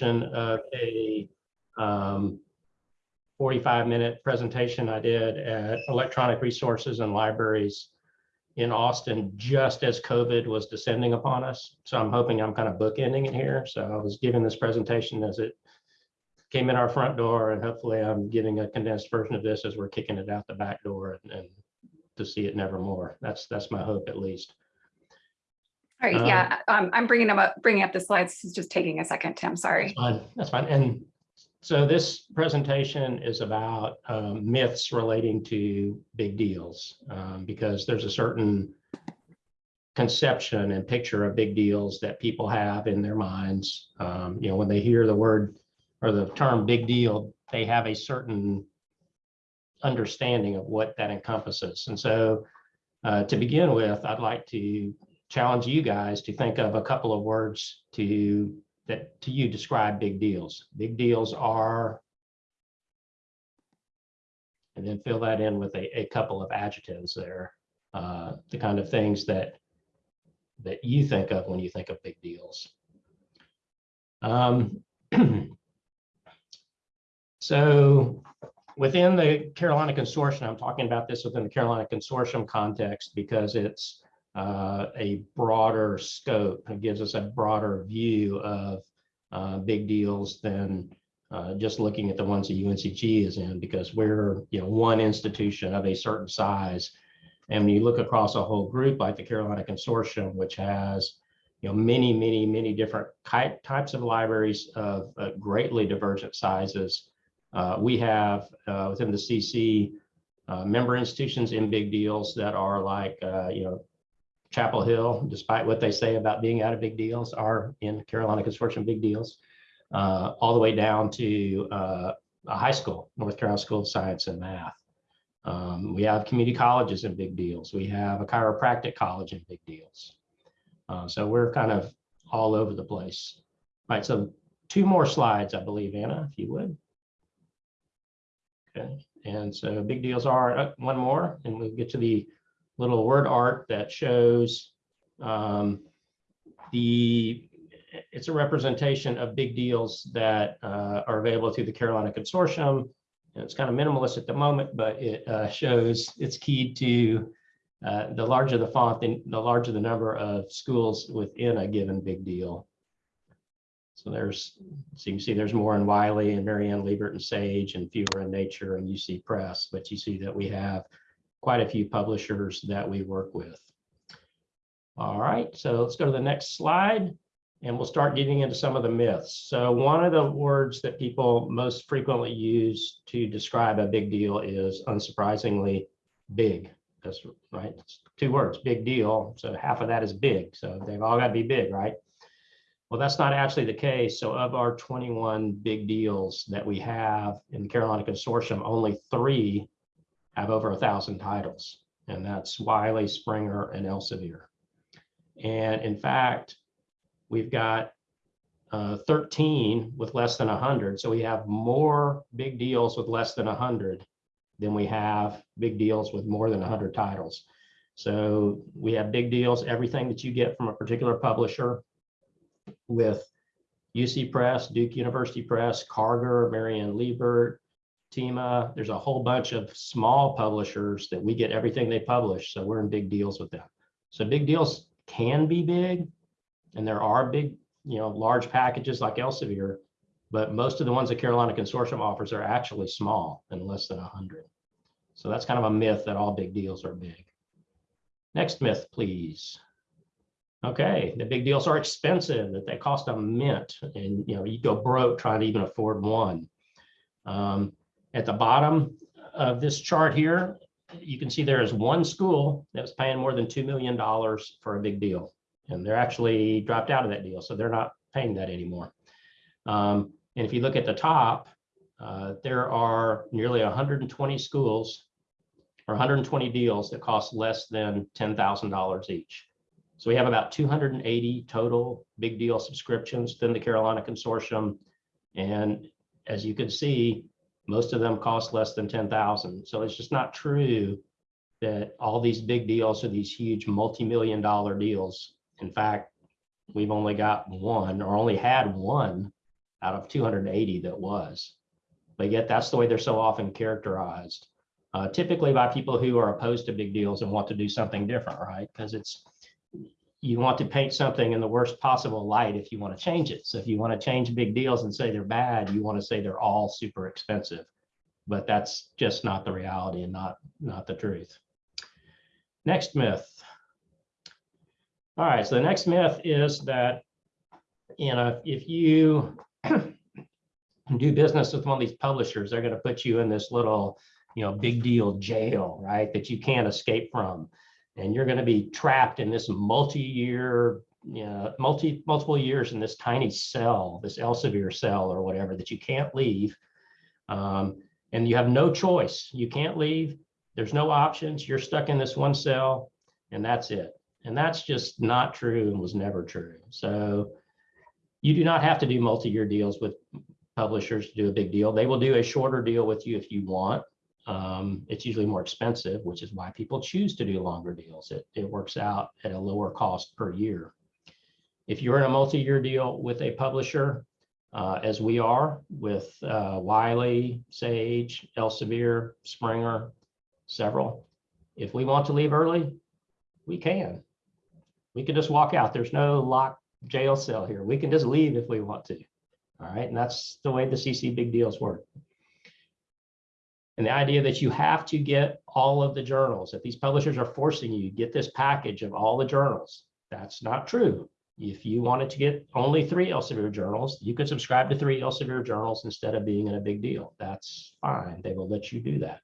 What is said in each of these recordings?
of a um, 45 minute presentation I did at Electronic Resources and Libraries in Austin just as COVID was descending upon us. So I'm hoping I'm kind of bookending it here. So I was giving this presentation as it came in our front door and hopefully I'm giving a condensed version of this as we're kicking it out the back door and, and to see it nevermore. That's that's my hope at least. All right, Um, yeah, um, I'm bringing them up, bringing up the slides. It's just taking a second, Tim, sorry. That's Fine, that's fine. And so this presentation is about um, myths relating to big deals um, because there's a certain conception and picture of big deals that people have in their minds. Um, you know, when they hear the word or the term big deal, they have a certain understanding of what that encompasses. And so uh, to begin with, I'd like to challenge you guys to think of a couple of words to that to you describe big deals. Big deals are, and then fill that in with a, a couple of adjectives there, uh, the kind of things that that you think of when you think of big deals. Um, so within the Carolina Consortium, I'm talking about this within the Carolina Consortium context because it's uh, a broader scope. It gives us a broader view of uh, big deals than uh, just looking at the ones that UNCG is in because we're you know one institution of a certain size. And when you look across a whole group like the Carolina Consortium, which has you know many, many, many different types of libraries of uh, greatly divergent sizes, uh, we have uh, within the CC member institutions in big deals that are like you know Chapel Hill, despite what they say about being out of big deals, are in Carolina Consortium big deals, uh, all the way down to uh, a high school, North Carolina School of Science and Math. Um, we have community colleges in big deals. We have a chiropractic college in big deals. Uh, so we're kind of all over the place. All right, so two more slides, I believe, Anna, if you would. Okay, and so big deals are uh, one more, and we'll get to the little word art that shows um, the, it's a representation of big deals that uh, are available through the Carolina Consortium. And it's kind of minimalist at the moment, but it uh, shows it's keyed to uh, the larger the font, the, the larger the number of schools within a given big deal. So there's, so you can see there's more in Wiley and Mary Ann Liebert and Sage and fewer in Nature and UC Press, but you see that we have quite a few publishers that we work with. All right, so let's go to the next slide and we'll start getting into some of the myths. So one of the words that people most frequently use to describe a big deal is unsurprisingly big. That's right, it's two words, big deal. So half of that is big. So they've all got to be big, right? Well, that's not actually the case. So of our 21 big deals that we have in the Carolina Consortium, only three have over a thousand titles, and that's Wiley, Springer, and Elsevier. And in fact, we've got uh, 13 with less than 100. So we have more big deals with less than 100 than we have big deals with more than 100 titles. So we have big deals, everything that you get from a particular publisher with UC Press, Duke University Press, Karger, Mary Ann Liebert, Thieme. There's a whole bunch of small publishers that we get everything they publish. So we're in big deals with them. So big deals can be big. And there are big, you know, large packages like Elsevier, but most of the ones that Carolina Consortium offers are actually small and less than 100. So that's kind of a myth that all big deals are big. Next myth, please. Okay, the big deals are expensive, that they cost a mint, and you know you go broke trying to even afford one. Um, at the bottom of this chart here, you can see there is one school that was paying more than $2 million for a big deal. And they're actually dropped out of that deal. So they're not paying that anymore. Um, and if you look at the top, uh, there are nearly 120 schools or 120 deals that cost less than $10,000 each. So we have about 280 total big deal subscriptions within the Carolina Consortium. And as you can see, most of them cost less than 10,000. So it's just not true that all these big deals are these huge multi-million dollar deals. In fact, we've only got one or only had one out of 280 that was. But yet that's the way they're so often characterized. Uh, typically by people who are opposed to big deals and want to do something different, right? Because it's, you want to paint something in the worst possible light if you want to change it. So if you want to change big deals and say they're bad, you want to say they're all super expensive. But that's just not the reality and not, not the truth. Next myth. All right, so the next myth is that, you know, if you do business with one of these publishers, they're going to put you in this little, you know, big deal jail, right? That you can't escape from. And you're going to be trapped in this multi-year, you know, multi, multiple years in this tiny cell, this Elsevier cell or whatever that you can't leave. Um, and you have no choice. You can't leave. There's no options. You're stuck in this one cell and that's it. And that's just not true and was never true. So you do not have to do multi-year deals with publishers to do a big deal. They will do a shorter deal with you if you want. Um, it's usually more expensive, which is why people choose to do longer deals. It, it works out at a lower cost per year. If you're in a multi-year deal with a publisher, uh, as we are with uh, Wiley, Sage, Elsevier, Springer, several, if we want to leave early, we can. We can just walk out. There's no locked jail cell here. We can just leave if we want to. All right, and that's the way the CC big deals work. And the idea that you have to get all of the journals, that these publishers are forcing you to get this package of all the journals, that's not true. If you wanted to get only three Elsevier journals, you could subscribe to three Elsevier journals instead of being in a big deal. That's fine. They will let you do that.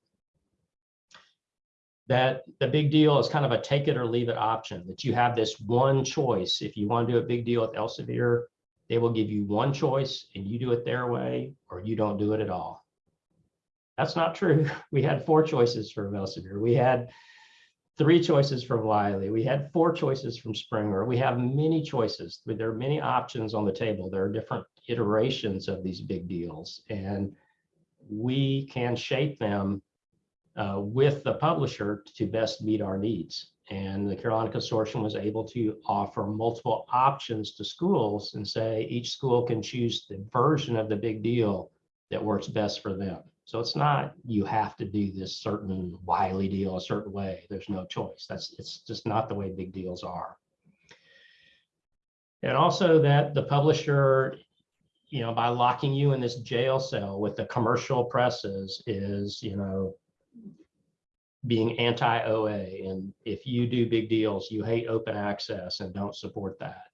That the big deal is kind of a take it or leave it option, that you have this one choice. If you want to do a big deal with Elsevier, they will give you one choice and you do it their way or you don't do it at all. That's not true. We had four choices from Elsevier. We had three choices from Wiley. We had four choices from Springer. We have many choices. There are many options on the table. There are different iterations of these big deals and we can shape them uh, with the publisher to best meet our needs. And the Carolina Consortium was able to offer multiple options to schools and say each school can choose the version of the big deal that works best for them. So it's not you have to do this certain Wiley deal a certain way. There's no choice. That's it's just not the way big deals are. And also that the publisher, you know, by locking you in this jail cell with the commercial presses is, you know, being anti-OA. And if you do big deals, you hate open access and don't support that.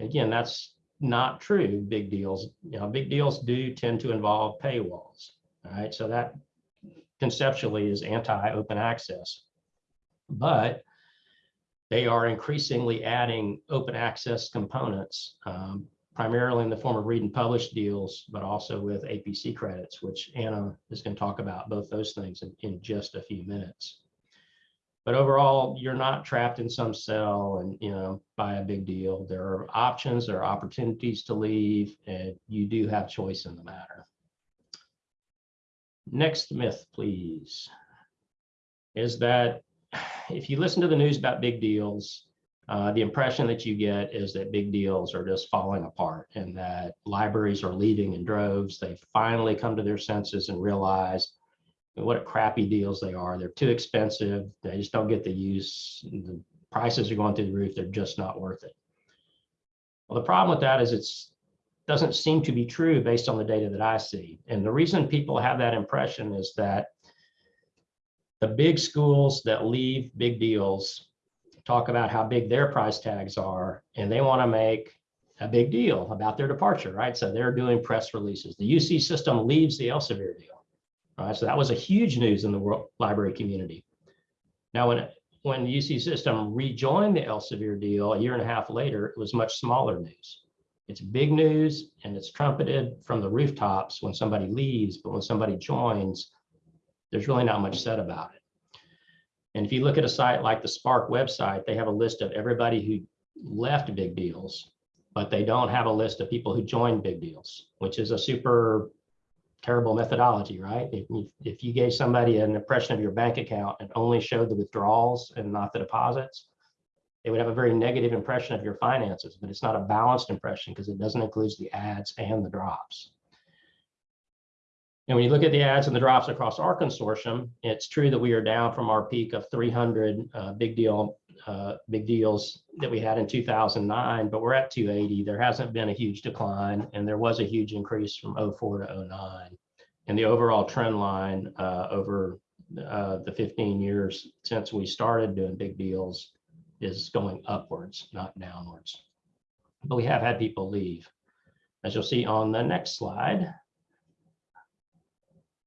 Again, that's not true. Big deals, you know, big deals do tend to involve paywalls. All right, so that conceptually is anti-open access. But they are increasingly adding open access components, um, primarily in the form of read and publish deals, but also with APC credits, which Anna is going to talk about both those things in, in just a few minutes. But overall, you're not trapped in some cell and, you know, by a big deal. There are options, there are opportunities to leave, and you do have choice in the matter. Next myth, please, is that if you listen to the news about big deals, uh, the impression that you get is that big deals are just falling apart and that libraries are leaving in droves. They finally come to their senses and realize what crappy deals they are. They're too expensive. They just don't get the use. The prices are going through the roof. They're just not worth it. Well, the problem with that is it's doesn't seem to be true based on the data that I see. And the reason people have that impression is that the big schools that leave big deals talk about how big their price tags are, and they want to make a big deal about their departure, right? So they're doing press releases. The UC system leaves the Elsevier deal. Right? So that was a huge news in the world library community. Now, when when the UC system rejoined the Elsevier deal a year and a half later, it was much smaller news. It's big news and it's trumpeted from the rooftops when somebody leaves, but when somebody joins, there's really not much said about it. And if you look at a site like the SPARC website, they have a list of everybody who left big deals, but they don't have a list of people who joined big deals, which is a super terrible methodology, right? If, if you gave somebody an impression of your bank account and only showed the withdrawals and not the deposits, they would have a very negative impression of your finances, but it's not a balanced impression because it doesn't include the adds and the drops. And when you look at the adds and the drops across our consortium, it's true that we are down from our peak of 300 uh, big deal, uh, big deals that we had in 2009, but we're at 280. There hasn't been a huge decline, and there was a huge increase from 04 to 09. And the overall trend line uh, over uh, the 15 years since we started doing big deals is going upwards, not downwards. But we have had people leave. As you'll see on the next slide.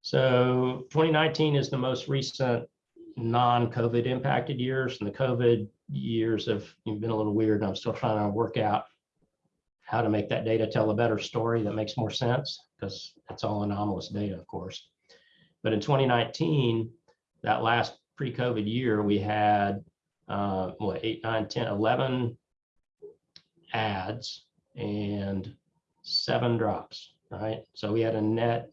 So 2019 is the most recent non-COVID impacted years and the COVID years have been a little weird. I'm still trying to work out how to make that data tell a better story that makes more sense because it's all anomalous data, of course. But in 2019, that last pre-COVID year, we had uh, what, eight, nine, 10, 11 adds and seven drops, right? So we had a net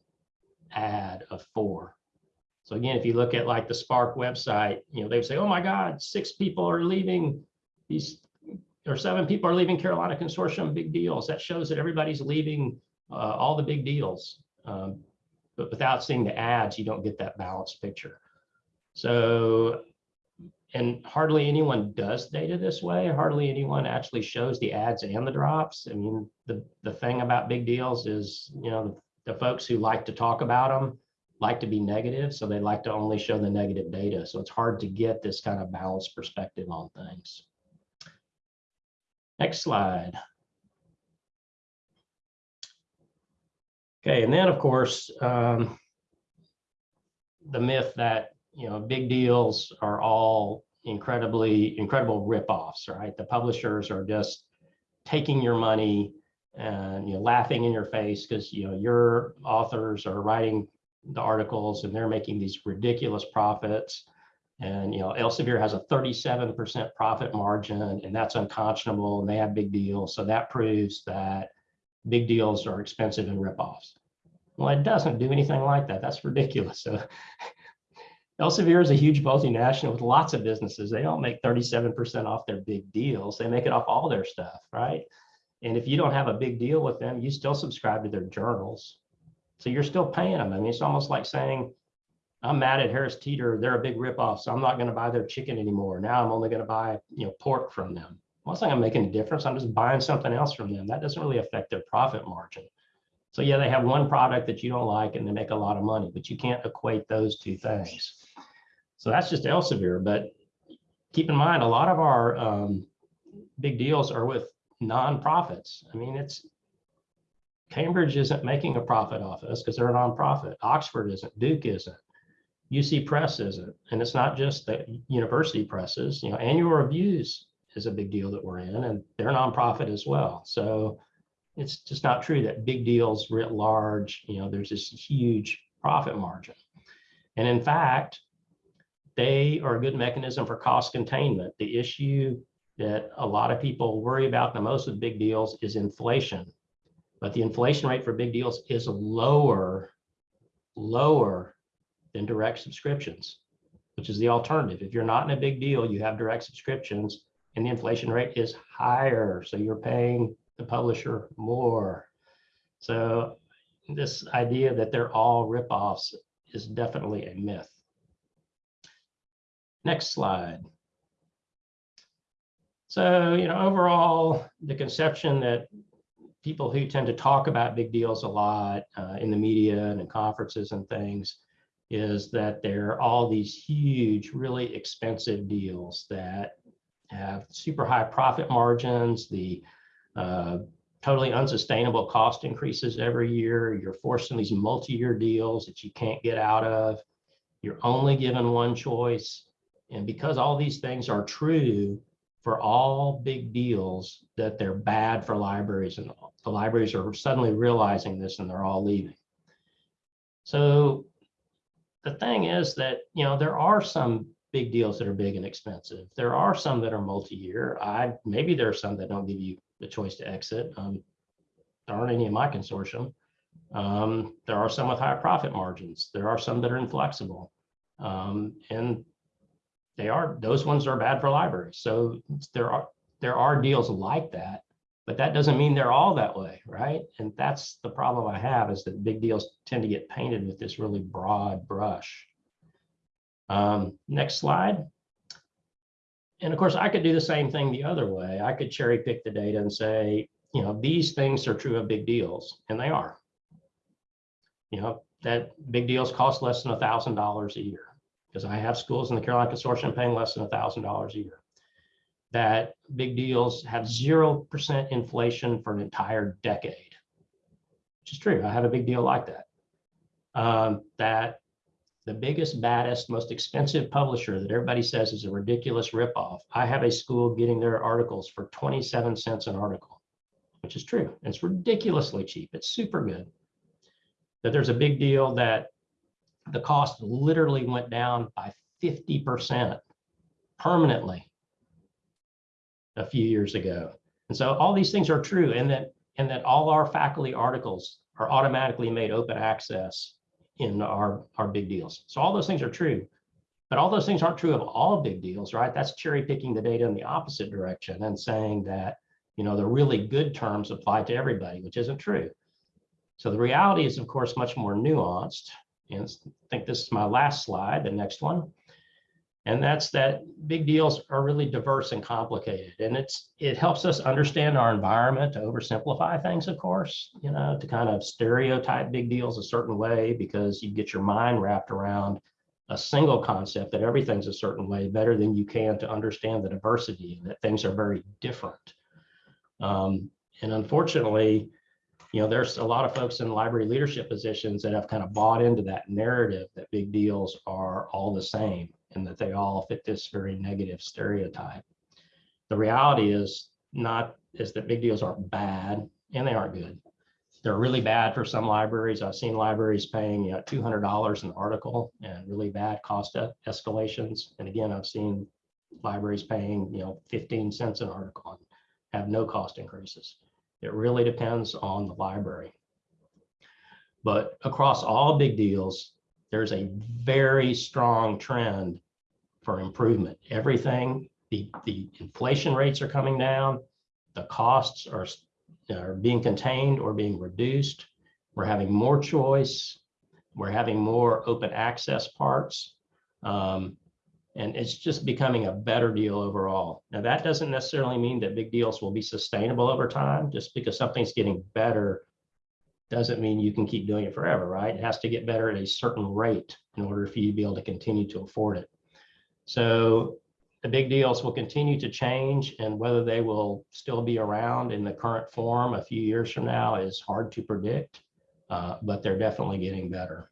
add of four. So again, if you look at like the SPARC website, you know, they would say, oh my God, six people are leaving these, or seven people are leaving Carolina Consortium big deals. That shows that everybody's leaving uh, all the big deals. Um, but without seeing the adds, you don't get that balanced picture. So, and hardly anyone does data this way. Hardly anyone actually shows the adds and the drops. I mean, the, the thing about big deals is, you know, the, the folks who like to talk about them like to be negative, so they like to only show the negative data. So it's hard to get this kind of balanced perspective on things. Next slide. Okay, and then of course, um, the myth that you know big deals are all incredibly incredible ripoffs, right? The publishers are just taking your money and you know laughing in your face because you know your authors are writing the articles and they're making these ridiculous profits. And you know, Elsevier has a 37% profit margin, and that's unconscionable, and they have big deals. So that proves that big deals are expensive and ripoffs. Well, it doesn't do anything like that. That's ridiculous. So Elsevier is a huge multinational with lots of businesses. They don't make 37% off their big deals. They make it off all their stuff, right? And if you don't have a big deal with them, you still subscribe to their journals. So you're still paying them. I mean, it's almost like saying, I'm mad at Harris Teeter. They're a big ripoff, so I'm not going to buy their chicken anymore. Now I'm only going to buy, you know, pork from them. Well, it's not going to make any difference. I'm just buying something else from them. That doesn't really affect their profit margin. So yeah, they have one product that you don't like and they make a lot of money, but you can't equate those two things. So that's just Elsevier. But keep in mind, a lot of our um, big deals are with nonprofits. I mean, it's Cambridge isn't making a profit off us because they're a nonprofit. Oxford isn't, Duke isn't, UC Press isn't. And it's not just the university presses, you know, annual reviews is a big deal that we're in and they're nonprofit as well. So it's just not true that big deals writ large, you know, there's this huge profit margin. And in fact, they are a good mechanism for cost containment. The issue that a lot of people worry about the most with big deals is inflation. But the inflation rate for big deals is lower, lower than direct subscriptions, which is the alternative. If you're not in a big deal, you have direct subscriptions and the inflation rate is higher. So you're paying the publisher more. So this idea that they're all ripoffs is definitely a myth. Next slide. So, you know, overall, the conception that people who tend to talk about big deals a lot uh, in the media and in conferences and things is that there are all these huge, really expensive deals that have super high profit margins, the uh, totally unsustainable cost increases every year. You're forcing these multi-year deals that you can't get out of. You're only given one choice. And because all these things are true for all big deals, that they're bad for libraries and the libraries are suddenly realizing this and they're all leaving. So the thing is that, you know, there are some big deals that are big and expensive. There are some that are multi-year. I maybe there are some that don't give you the choice to exit. Um, there aren't any in my consortium. Um, there are some with higher profit margins. There are some that are inflexible. Um, and they are, those ones are bad for libraries. So there are, there are deals like that, but that doesn't mean they're all that way, right? And that's the problem I have is that big deals tend to get painted with this really broad brush. Um, next slide. And of course, I could do the same thing the other way. I could cherry pick the data and say, you know, these things are true of big deals, and they are. You know, that big deals cost less than a thousand dollars a year because I have schools in the Carolina Consortium paying less than a thousand dollars a year. That big deals have zero percent inflation for an entire decade, which is true. I have a big deal like that. Um, that the biggest, baddest, most expensive publisher that everybody says is a ridiculous ripoff. I have a school getting their articles for 27 cents an article, which is true. It's ridiculously cheap. It's super good. That there's a big deal that the cost literally went down by 50% permanently a few years ago. And so all these things are true and that and that all our faculty articles are automatically made open access in our, our big deals. So all those things are true, but all those things aren't true of all big deals, right? That's cherry picking the data in the opposite direction and saying that, you know, the really good terms apply to everybody, which isn't true. So the reality is, of course, much more nuanced. And I think this is my last slide, the next one. And that's that big deals are really diverse and complicated. And it's it helps us understand our environment to oversimplify things, of course, you know, to kind of stereotype big deals a certain way because you get your mind wrapped around a single concept that everything's a certain way better than you can to understand the diversity and that things are very different. Um, and unfortunately, you know, there's a lot of folks in library leadership positions that have kind of bought into that narrative that big deals are all the same and that they all fit this very negative stereotype. The reality is not is that big deals aren't bad and they aren't good. They're really bad for some libraries. I've seen libraries paying you know, $200 an article and really bad cost escalations. And again, I've seen libraries paying you know 15 cents an article and have no cost increases. It really depends on the library. But across all big deals, there's a very strong trend for improvement. Everything, the, the inflation rates are coming down, the costs are, are being contained or being reduced. We're having more choice. We're having more open access parts. Um, and it's just becoming a better deal overall. Now, that doesn't necessarily mean that big deals will be sustainable over time. Just because something's getting better doesn't mean you can keep doing it forever, right? It has to get better at a certain rate in order for you to be able to continue to afford it. So the big deals will continue to change and whether they will still be around in the current form a few years from now is hard to predict, uh, but they're definitely getting better.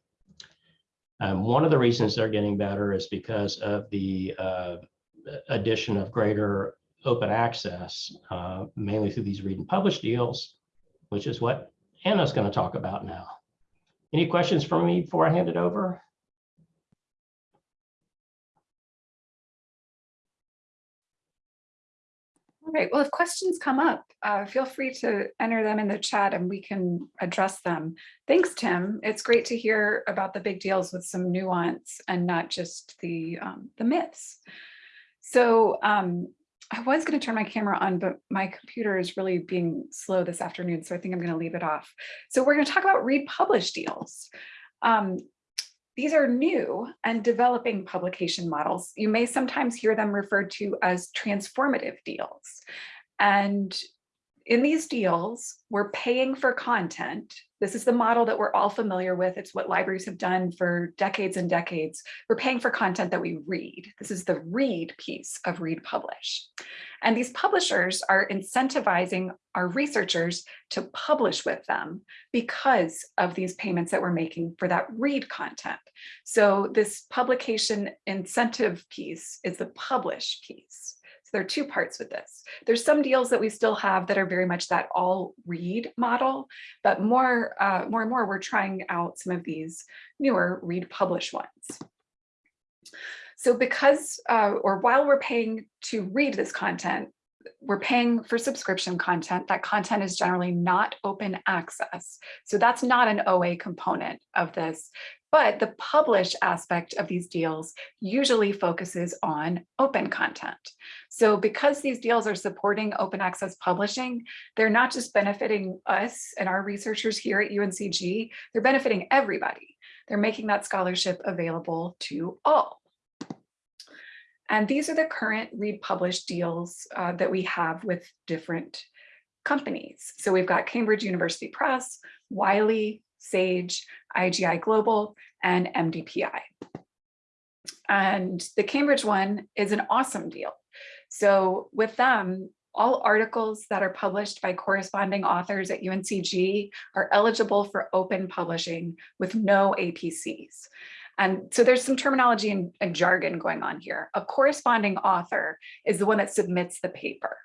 Um, one of the reasons they're getting better is because of the uh, addition of greater open access, uh, mainly through these read and publish deals, which is what Anna's going to talk about now. Any questions for me before I hand it over? All right, well, if questions come up, uh, feel free to enter them in the chat and we can address them. Thanks, Tim. It's great to hear about the big deals with some nuance and not just the, um, the myths. So um, I was going to turn my camera on, but my computer is really being slow this afternoon, so I think I'm going to leave it off. So we're going to talk about read publish deals. Um, these are new and developing publication models. You may sometimes hear them referred to as transformative deals. And in these deals, we're paying for content. This is the model that we're all familiar with. It's what libraries have done for decades and decades. We're paying for content that we read. This is the read piece of read publish. And these publishers are incentivizing our researchers to publish with them because of these payments that we're making for that read content. So this publication incentive piece is the publish piece there are two parts with this. There's some deals that we still have that are very much that all read model, but more, uh, more and more we're trying out some of these newer read publish ones. So because, uh, or while we're paying to read this content, we're paying for subscription content. That content is generally not open access. So that's not an OA component of this. But the publish aspect of these deals usually focuses on open content. So because these deals are supporting open access publishing, they're not just benefiting us and our researchers here at UNCG, they're benefiting everybody. They're making that scholarship available to all. And these are the current read deals uh, that we have with different companies. So we've got Cambridge University Press, Wiley, Sage, IGI Global, and MDPI. And the Cambridge one is an awesome deal. So with them, all articles that are published by corresponding authors at UNCG are eligible for open publishing with no APCs. And so there's some terminology and, and, jargon going on here. A corresponding author is the one that submits the paper.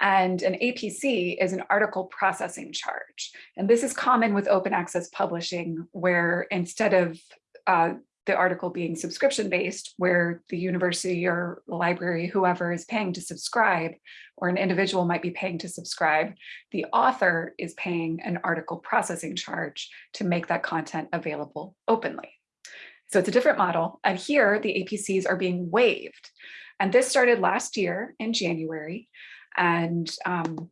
And an APC is an article processing charge. And this is common with open access publishing, where instead of uh, the article being subscription based, where the university or library, whoever is paying to subscribe, or an individual might be paying to subscribe, the author is paying an article processing charge to make that content available openly. So it's a different model. And here the APCs are being waived. And this started last year in January. And um,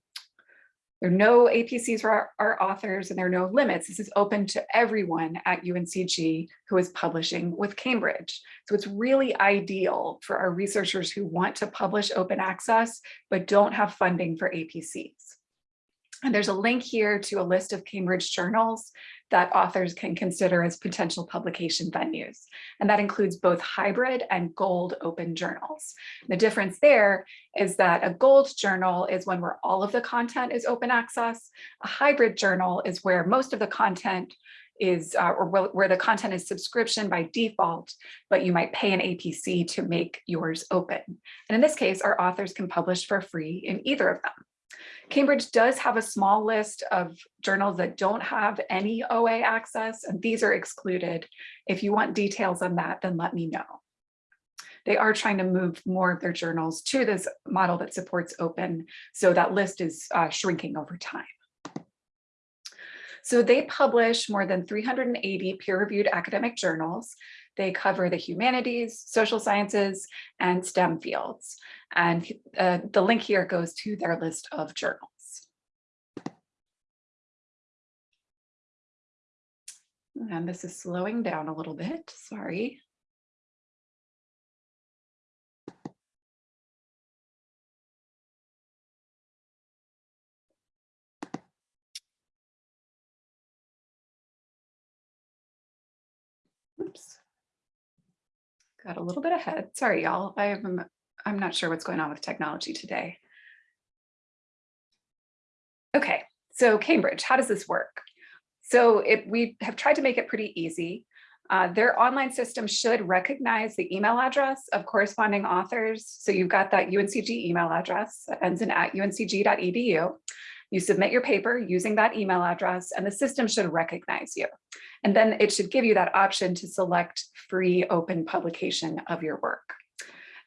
there are no APCs for our, our, authors and there are no limits. This is open to everyone at UNCG who is publishing with Cambridge. So it's really ideal for our researchers who want to publish open access, but don't have funding for APCs. And there's a link here to a list of Cambridge journals that authors can consider as potential publication venues. And that includes both hybrid and gold open journals. The difference there is that a gold journal is one where all of the content is open access. A hybrid journal is where most of the content is, uh, or where the content is subscription by default, but you might pay an APC to make yours open. And in this case, our authors can publish for free in either of them. Cambridge does have a small list of journals that don't have any OA access, and these are excluded. If you want details on that, then let me know. They are trying to move more of their journals to this model that supports open, so that list is uh, shrinking over time. So they publish more than 380 peer-reviewed academic journals. They cover the humanities, social sciences, and STEM fields. And uh, the link here goes to their list of journals. And this is slowing down a little bit, sorry. Got a little bit ahead. Sorry, y'all. I'm I'm not sure what's going on with technology today. Okay, so Cambridge, how does this work? So it, we have tried to make it pretty easy. Uh, their online system should recognize the email address of corresponding authors. So you've got that UNCG email address that ends in at uncg.edu. You submit your paper using that email address and the system should recognize you. And then it should give you that option to select free open publication of your work.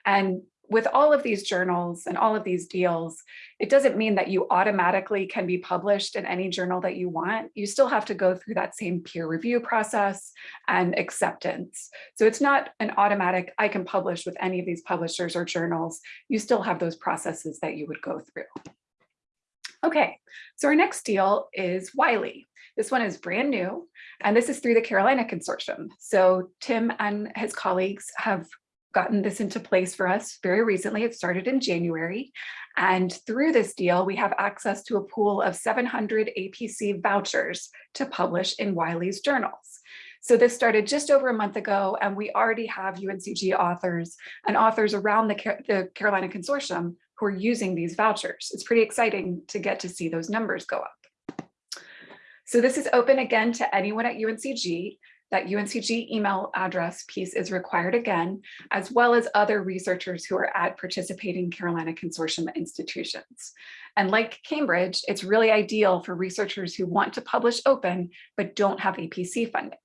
And with all of these journals and all of these deals, it doesn't mean that you automatically can be published in any journal that you want. You still have to go through that same peer review process and acceptance. So it's not an automatic, I can publish with any of these publishers or journals. You still have those processes that you would go through. Okay, so our next deal is Wiley. This one is brand new, and this is through the Carolina Consortium. So Tim and his colleagues have gotten this into place for us very recently. It started in January. And through this deal, we have access to a pool of 700 APC vouchers to publish in Wiley's journals. So this started just over a month ago, and we already have UNCG authors and authors around the, the Carolina Consortium who are using these vouchers. It's pretty exciting to get to see those numbers go up. So this is open again to anyone at UNCG. That UNCG email address piece is required again, as well as other researchers who are at participating Carolina Consortium institutions. And like Cambridge, it's really ideal for researchers who want to publish open, but don't have APC funding.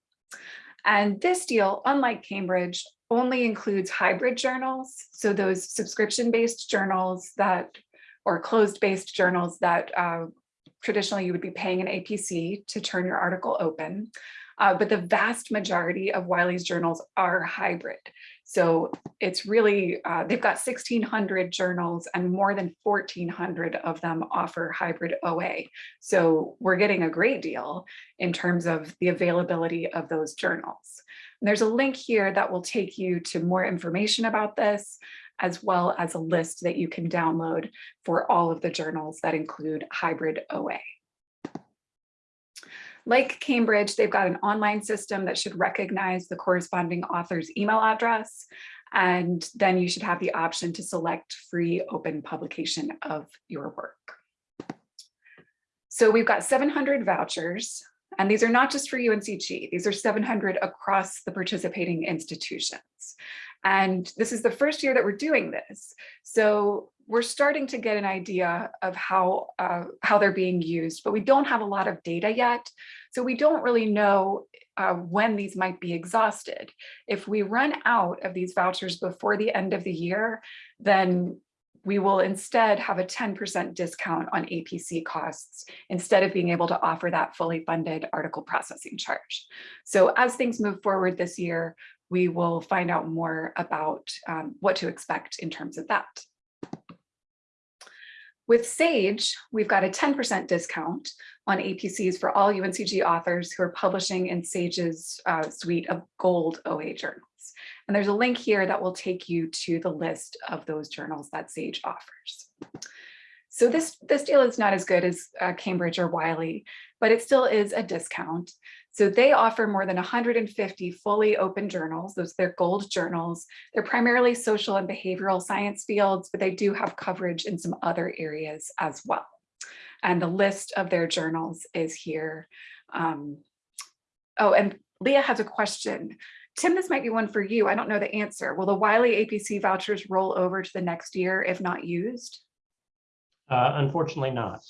And this deal, unlike Cambridge, only includes hybrid journals. So those subscription-based journals that or closed-based journals that uh, traditionally you would be paying an APC to turn your article open. Uh, but the vast majority of Wiley's journals are hybrid. So it's really, uh, they've got 1600 journals and more than 1400 of them offer hybrid OA. So we're getting a great deal in terms of the availability of those journals. And there's a link here that will take you to more information about this, as well as a list that you can download for all of the journals that include hybrid OA. Like Cambridge, they've got an online system that should recognize the corresponding author's email address. And then you should have the option to select free open publication of your work. So we've got 700 vouchers, and these are not just for UNCG, these are 700 across the participating institutions. And this is the first year that we're doing this. So we're starting to get an idea of how, uh, how they're being used, but we don't have a lot of data yet. So we don't really know uh, when these might be exhausted. If we run out of these vouchers before the end of the year, then we will instead have a 10% discount on APC costs instead of being able to offer that fully funded article processing charge. So as things move forward this year, we will find out more about um, what to expect in terms of that. With Sage, we've got a 10% discount on APCs for all UNCG authors who are publishing in Sage's uh, suite of gold OA journals. And there's a link here that will take you to the list of those journals that Sage offers. So this, this deal is not as good as uh, Cambridge or Wiley, but it still is a discount. So they offer more than 150 fully open journals. Those they're gold journals. They're primarily social and behavioral science fields, but they do have coverage in some other areas as well. And the list of their journals is here. Um, oh, and Leah has a question. Tim, this might be one for you. I don't know the answer. Will the Wiley APC vouchers roll over to the next year if not used? Uh, unfortunately not.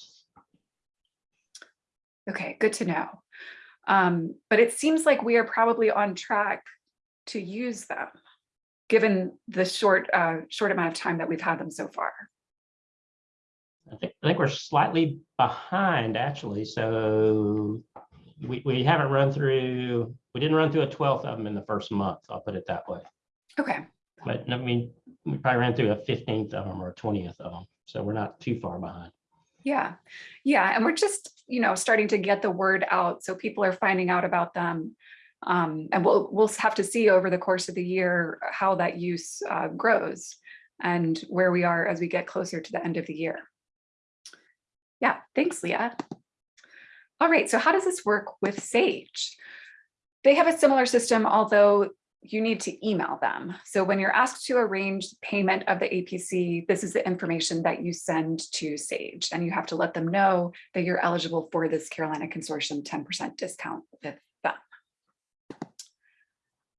Okay, good to know. Um, but it seems like we are probably on track to use them, given the short, uh, short amount of time that we've had them so far. I think, I think we're slightly behind actually. So we, we haven't run through, we didn't run through a twelfth of them in the first month. I'll put it that way. Okay, But I mean, we probably ran through a fifteenth of them or a twentieth of them. So we're not too far behind. yeah, yeah, and we're just, you know, starting to get the word out, so people are finding out about them. Um, and we'll, we'll have to see over the course of the year how that use uh, grows and where we are as we get closer to the end of the year. Yeah, thanks, Leah. All right, so how does this work with Sage? They have a similar system, although you need to email them. So when you're asked to arrange payment of the APC, this is the information that you send to Sage, and you have to let them know that you're eligible for this Carolina Consortium 10% discount with them.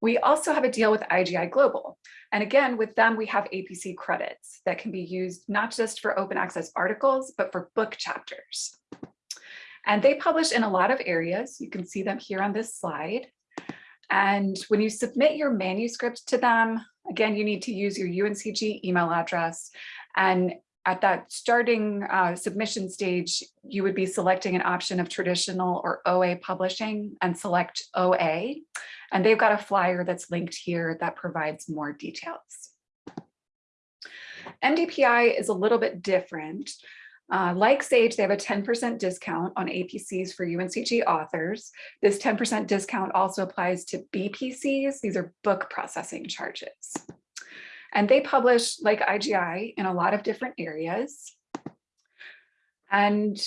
We also have a deal with IGI Global. And again, with them, we have APC credits that can be used not just for open access articles, but for book chapters. And they publish in a lot of areas. You can see them here on this slide. And when you submit your manuscript to them, again, you need to use your UNCG email address. And at that starting uh, submission stage, you would be selecting an option of traditional or OA publishing and select OA. And they've got a flyer that's linked here that provides more details. MDPI is a little bit different. Uh, like Sage, they have a 10% discount on APCs for UNCG authors. This 10% discount also applies to BPCs. These are book processing charges. And they publish, like IGI, in a lot of different areas. And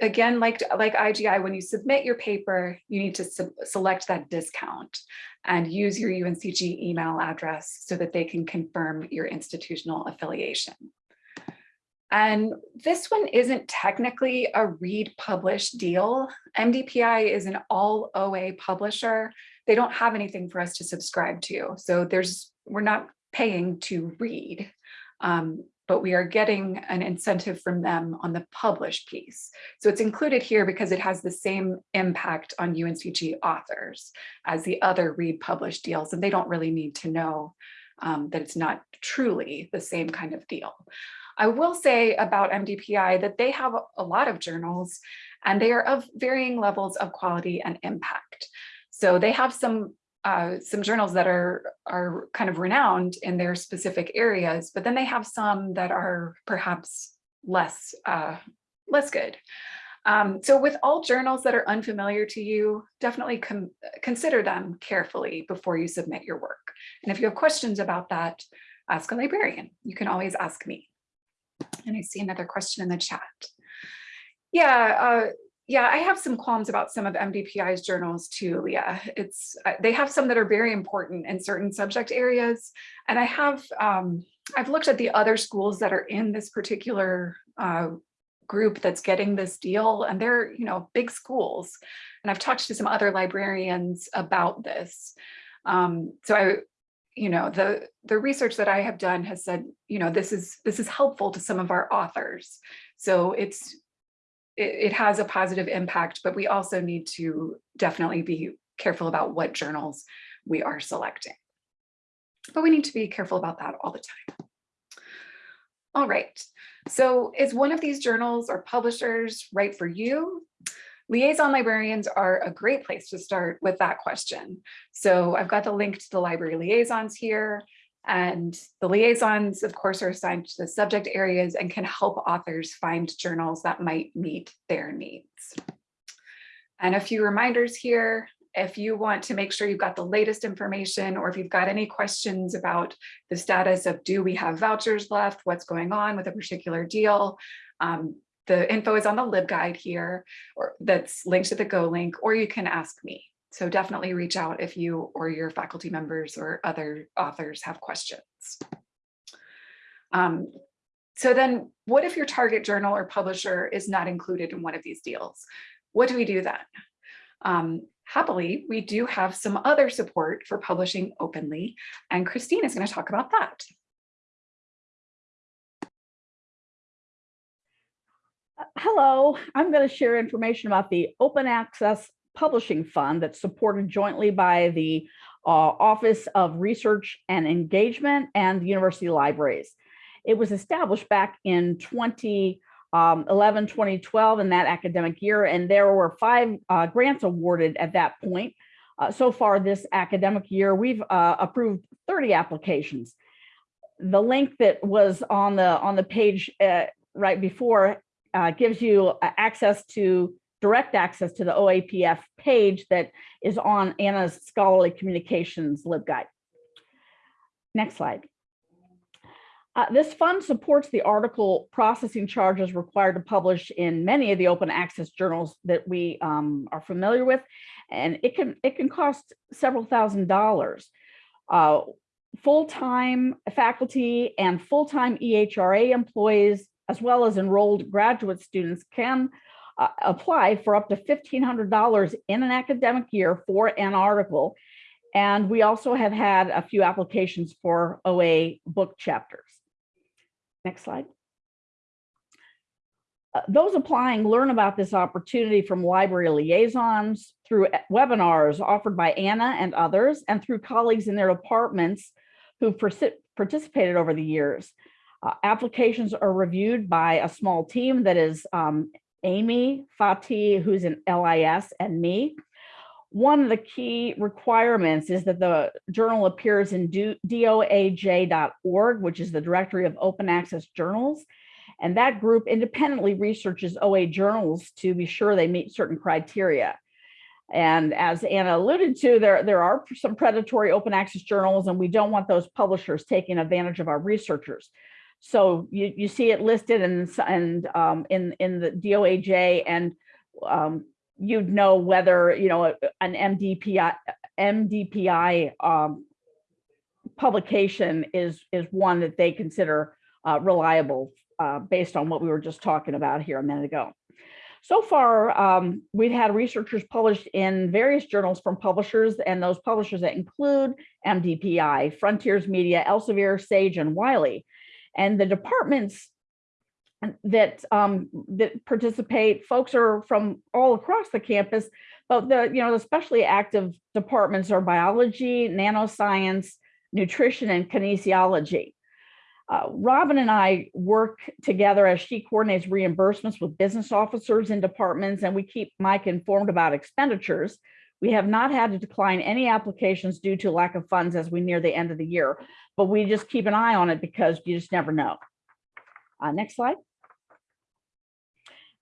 again, like, like IGI, when you submit your paper, you need to select that discount and use your UNCG email address so that they can confirm your institutional affiliation. And this one isn't technically a read publish deal. MDPI is an all OA publisher. They don't have anything for us to subscribe to. So there's, we're not paying to read, um, but we are getting an incentive from them on the publish piece. So it's included here because it has the same impact on UNCG authors as the other read publish deals, and they don't really need to know um, that it's not truly the same kind of deal. I will say about MDPI that they have a lot of journals and they are of varying levels of quality and impact. So they have some uh, some journals that are are kind of renowned in their specific areas, but then they have some that are perhaps less uh, less good. Um, so with all journals that are unfamiliar to you, definitely consider them carefully before you submit your work. And if you have questions about that, ask a librarian. You can always ask me. And I see another question in the chat. Yeah, uh, yeah, I have some qualms about some of MDPI's journals too. Leah. it's uh, they have some that are very important in certain subject areas. And I have, um, I've looked at the other schools that are in this particular uh, group that's getting this deal and they're, you know, big schools. And I've talked to some other librarians about this. Um, so I, you know, the, the research that I have done has said, you know, this is, this is helpful to some of our authors. So it's, it, it has a positive impact, but we also need to definitely be careful about what journals we are selecting. But we need to be careful about that all the time. All right, so is one of these journals or publishers right for you? Liaison librarians are a great place to start with that question. So I've got the link to the library liaisons here. And the liaisons, of course, are assigned to the subject areas and can help authors find journals that might meet their needs. And a few reminders here, if you want to make sure you've got the latest information or if you've got any questions about the status of do we have vouchers left, what's going on with a particular deal, um, the info is on the LibGuide here or that's linked to the Go link, or you can ask me. So definitely reach out if you or your faculty members or other authors have questions. Um, so then what if your target journal or publisher is not included in one of these deals? What do we do then? Um, happily, we do have some other support for publishing openly, and Christine is going to talk about that. Hello, I'm going to share information about the Open Access Publishing Fund that's supported jointly by the uh, Office of Research and Engagement and the University Libraries. It was established back in 2011, 2012 in that academic year, and there were five uh, grants awarded at that point. Uh, so far this academic year, we've uh, approved 30 applications. The link that was on the on the page uh, right before uh, gives you access to direct access to the OAPF page that is on Anna's Scholarly Communications LibGuide. Next slide. Uh, this fund supports the article processing charges required to publish in many of the open access journals that we um, are familiar with, and it can it can cost several thousand dollars. Uh, full-time faculty and full-time EHRA employees, as well as enrolled graduate students can uh, apply for up to $1,500 in an academic year for an article. And we also have had a few applications for OA book chapters. Next slide. Uh, those applying learn about this opportunity from library liaisons through uh, webinars offered by Anna and others and through colleagues in their departments who've participated over the years. Uh, applications are reviewed by a small team that is um, Amy Fatih, who's in LIS, and me. One of the key requirements is that the journal appears in doaj.org, which is the directory of open access journals. And that group independently researches OA journals to be sure they meet certain criteria. And as Anna alluded to, there, there are some predatory open access journals, and we don't want those publishers taking advantage of our researchers. So you, you see it listed and, and um, in, in the DOAJ and um, you'd know whether, you know, an MDPI, MDPI um, publication is, is one that they consider uh, reliable uh, based on what we were just talking about here a minute ago. So far, um, we've had researchers published in various journals from publishers and those publishers that include MDPI, Frontiers Media, Elsevier, Sage, and Wiley. And the departments that um, that participate, folks are from all across the campus, but the you know the especially active departments are biology, nanoscience, nutrition, and kinesiology. Uh, Robin and I work together as she coordinates reimbursements with business officers in departments, and we keep Mike informed about expenditures. We have not had to decline any applications due to lack of funds as we near the end of the year, but we just keep an eye on it because you just never know. Uh, next slide.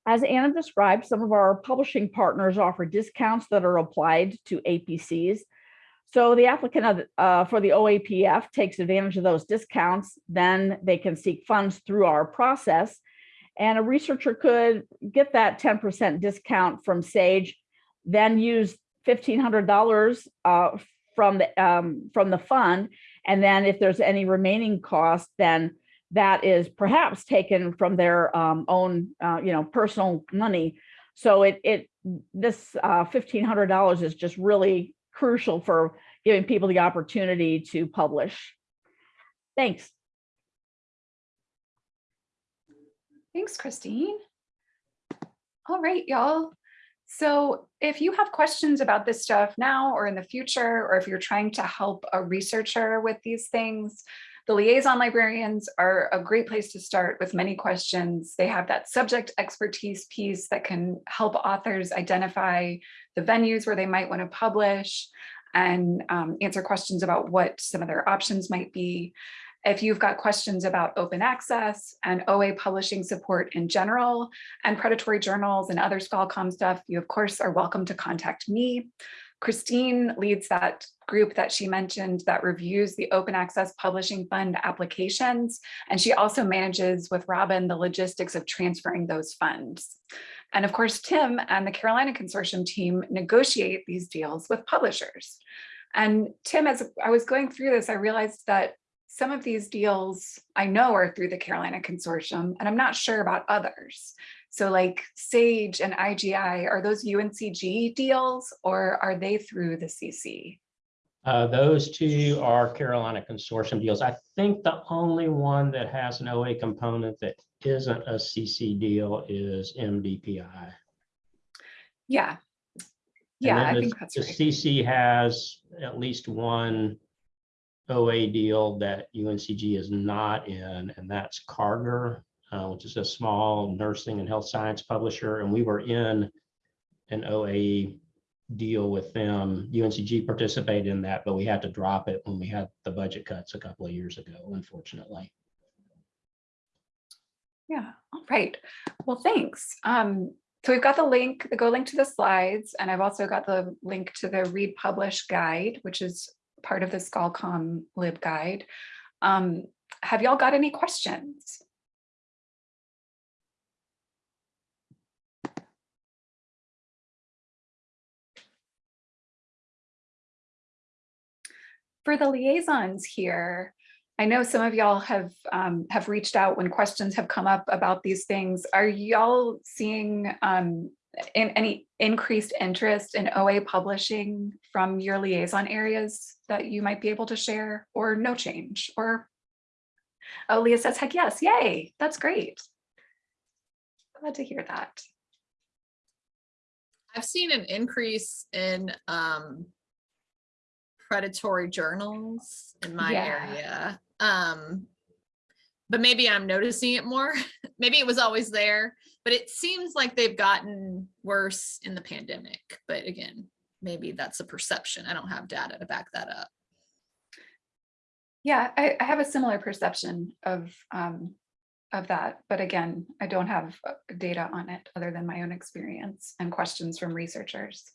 As Anna described, some of our publishing partners offer discounts that are applied to APCs. So the applicant uh, for the OAPF takes advantage of those discounts, then they can seek funds through our process. And a researcher could get that 10% discount from Sage, then use $1,500 uh, from the um, from the fund. And then if there's any remaining cost, then that is perhaps taken from their um, own, uh, you know, personal money. So it, it this uh, $1,500 is just really crucial for giving people the opportunity to publish. Thanks. Thanks, Christine. All right, y'all. So if you have questions about this stuff now or in the future, or if you're trying to help a researcher with these things, the liaison librarians are a great place to start with many questions. They have that subject expertise piece that can help authors identify the venues where they might want to publish and um, answer questions about what some of their options might be. If you've got questions about open access and OA publishing support in general and predatory journals and other ScholComm stuff, you of course are welcome to contact me. Christine leads that group that she mentioned that reviews the open access publishing fund applications. And she also manages with Robin the logistics of transferring those funds. And of course, Tim and the Carolina Consortium team negotiate these deals with publishers. And Tim, as I was going through this, I realized that some of these deals I know are through the Carolina Consortium, and I'm not sure about others. So like SAGE and IGI, are those UNCG deals or are they through the CC? Uh, those two are Carolina Consortium deals. I think the only one that has an OA component that isn't a CC deal is MDPI. Yeah. Yeah, I the- think that's The right. CC has at least one OA deal that UNCG is not in, and that's Karger, uh, which is a small nursing and health science publisher, and we were in an OA deal with them. UNCG participated in that, but we had to drop it when we had the budget cuts a couple of years ago, unfortunately. Yeah, all right. Well, thanks. Um, so we've got the link, the go link to the slides, and I've also got the link to the read publish guide, which is part of the ScholComm lib guide. Um, have y'all got any questions? For the liaisons here, I know some of y'all have um, have reached out when questions have come up about these things. Are y'all seeing um, in any increased interest in OA publishing from your liaison areas that you might be able to share or no change or oh Leah says heck yes yay that's great glad to hear that I've seen an increase in um predatory journals in my Yeah. area. Um but maybe I'm noticing it more. maybe it was always there, but it seems like they've gotten worse in the pandemic. But again, maybe that's a perception. I don't have data to back that up. yeah I, I have a similar perception of um, of that but again I don't have uh, data on it other than my own experience and questions from researchers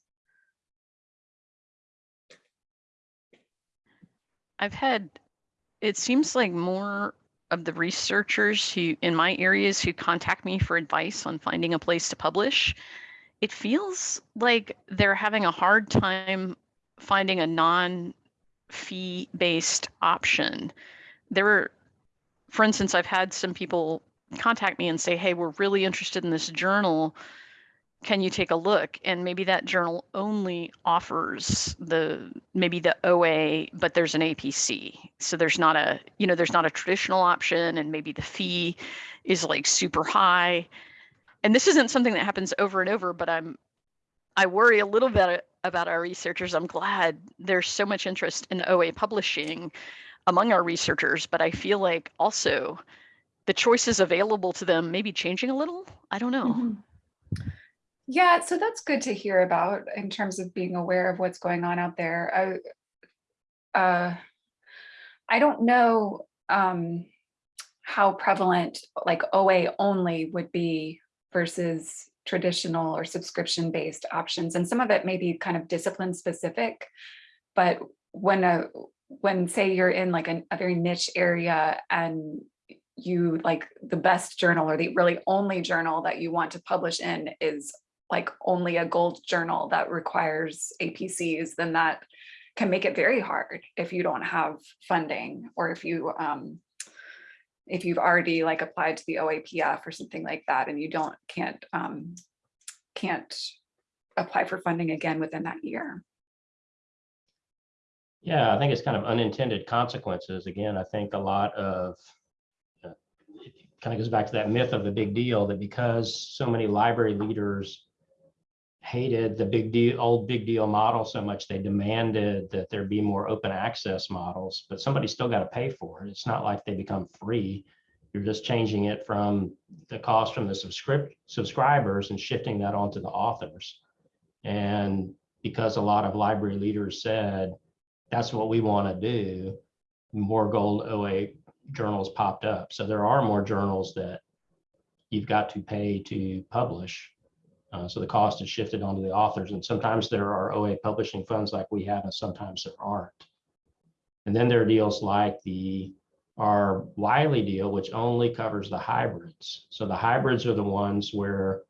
I've had, it seems like more of the researchers who, in my areas, who contact me for advice on finding a place to publish, it feels like they're having a hard time finding a non fee based option. There are, for instance, I've had some people contact me and say, hey, we're really interested in this journal can you take a look and maybe that journal only offers the maybe the oa but there's an apc so there's not a you know there's not a traditional option and maybe the fee is like super high and this isn't something that happens over and over but i'm i worry a little bit about our researchers i'm glad there's so much interest in oa publishing among our researchers, but I feel like also the choices available to them may be changing a little. I don't know. Mhm. Yeah, so that's good to hear about in terms of being aware of what's going on out there. I, uh, I don't know um, how prevalent like OA only would be versus traditional or subscription based options. And some of it may be kind of discipline specific, but when a when say you're in like an, a very niche area and you like the best journal or the really only journal that you want to publish in is like only a gold journal that requires APCs, then that can make it very hard if you don't have funding or if you um, if you've already like applied to the OAPF or something like that and you don't can't um, can't apply for funding again within that year. Yeah, I think it's kind of unintended consequences. Again, I think a lot of uh, it kind of goes back to that myth of the big deal that because so many library leaders hated the big deal, old big deal model so much, they demanded that there be more open access models, but somebody still got to pay for it. It's not like they become free. You're just changing it from the cost from the subscript subscribers and shifting that onto the authors. And because a lot of library leaders said, that's what we want to do, more gold OA journals popped up. So there are more journals that you've got to pay to publish. Uh, so the cost is shifted onto the authors. And sometimes there are OA publishing funds like we have, and sometimes there aren't. And then there are deals like the our Wiley deal, which only covers the hybrids. So the hybrids are the ones where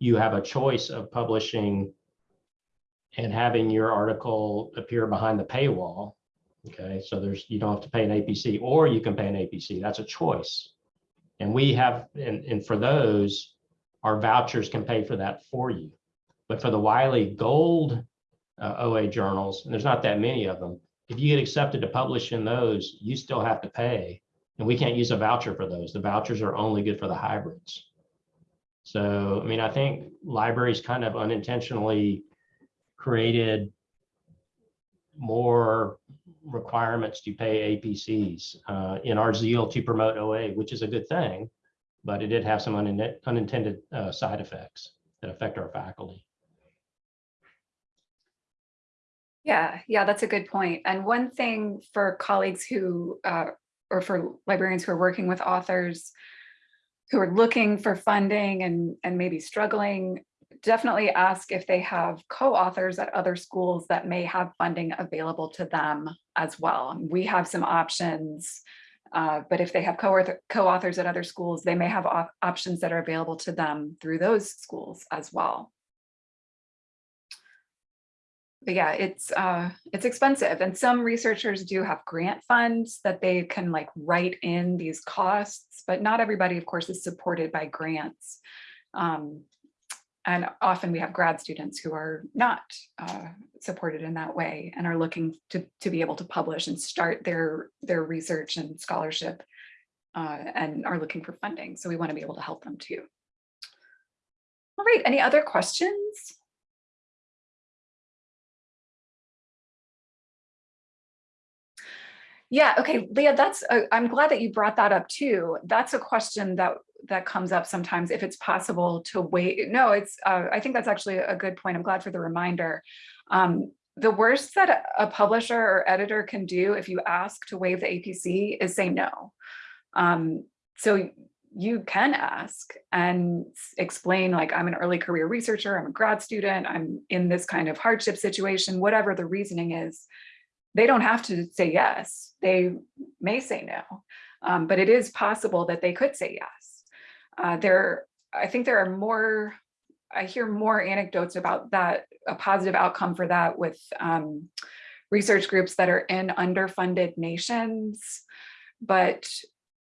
you have a choice of publishing and having your article appear behind the paywall. Okay, so there's you don't have to pay an APC or you can pay an APC. That's a choice. And we have, and, and for those, our vouchers can pay for that for you. But for the Wiley Gold uh, OA journals, and there's not that many of them, if you get accepted to publish in those, you still have to pay. And we can't use a voucher for those. The vouchers are only good for the hybrids. So, I mean, I think libraries kind of unintentionally created more requirements to pay APCs uh, in our zeal to promote OA, which is a good thing, but it did have some unin- unintended uh, side effects that affect our faculty. Yeah, yeah, that's a good point. And one thing for colleagues who, uh, or for librarians who are working with authors who are looking for funding and, and maybe struggling, definitely ask if they have co-authors at other schools that may have funding available to them as well. We have some options, uh, but if they have co-author, co-authors at other schools, they may have op options that are available to them through those schools as well but yeah, it's uh, it's expensive. And some researchers do have grant funds that they can like write in these costs, but not everybody, of course, is supported by grants. Um, and often we have grad students who are not uh, supported in that way and are looking to, to be able to publish and start their, their research and scholarship uh, and are looking for funding. So we want to be able to help them too. All right, any other questions? Yeah, okay, Leah, that's, uh, I'm glad that you brought that up too. That's a question that that comes up sometimes if it's possible to wait. No, it's, uh, I think that's actually a good point. I'm glad for the reminder. Um, the worst that a publisher or editor can do if you ask to waive the APC is say no. Um, so you can ask and explain like, I'm an early career researcher, I'm a grad student, I'm in this kind of hardship situation, whatever the reasoning is, they don't have to say yes. They may say no, um, but it is possible that they could say yes. Uh, there, I think there are more, I hear more anecdotes about that, a positive outcome for that with um, research groups that are in underfunded nations. But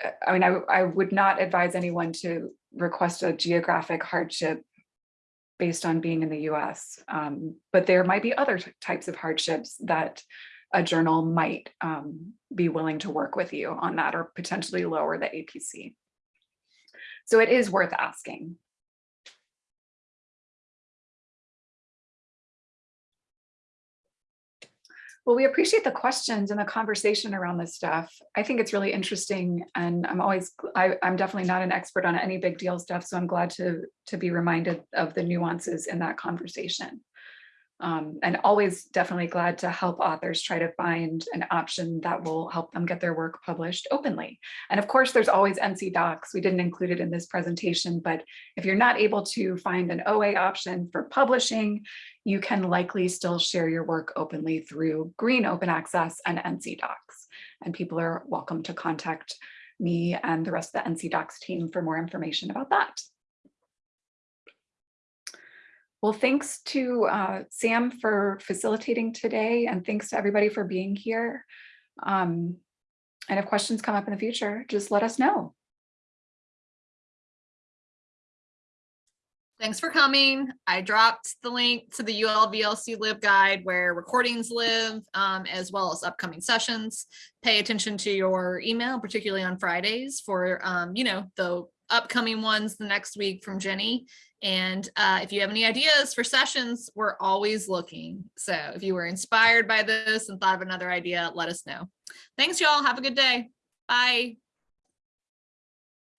uh, I mean, I, I would not advise anyone to request a geographic hardship based on being in the US. Um, but there might be other types of hardships that a journal might um, be willing to work with you on that or potentially lower the APC. So it is worth asking. Well, we appreciate the questions and the conversation around this stuff. I think it's really interesting and I'm always, I, I'm definitely not an expert on any big deal stuff, so I'm glad to, to be reminded of the nuances in that conversation. Um, and always definitely glad to help authors try to find an option that will help them get their work published openly. And of course, there's always NC Docs. We didn't include it in this presentation, but if you're not able to find an OA option for publishing, you can likely still share your work openly through Green Open Access and NC Docs. And people are welcome to contact me and the rest of the NC Docs team for more information about that. Well, thanks to uh, Sam for facilitating today and thanks to everybody for being here. Um, and if questions come up in the future, just let us know. Thanks for coming. I dropped the link to the ULVLC LibGuide where recordings live, um, as well as upcoming sessions. Pay attention to your email, particularly on Fridays for, um, you know, the upcoming ones the next week from Jenny. And uh, if you have any ideas for sessions, we're always looking. So if you were inspired by this and thought of another idea, let us know. Thanks, y'all. Have a good day. Bye.